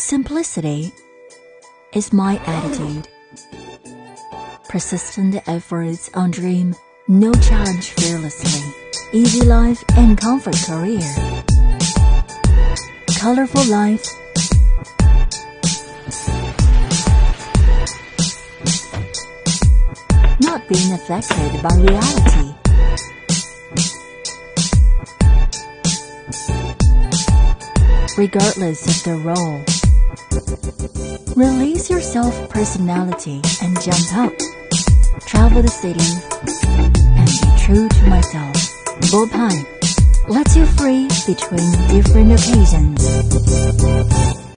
Simplicity is my attitude. Persistent efforts on dream, no challenge fearlessly. Easy life and comfort career. Colorful life. Not being affected by reality. Regardless of the role. Release your self-personality and jump up. Travel the city and be true to myself. Bopai lets you free between different occasions.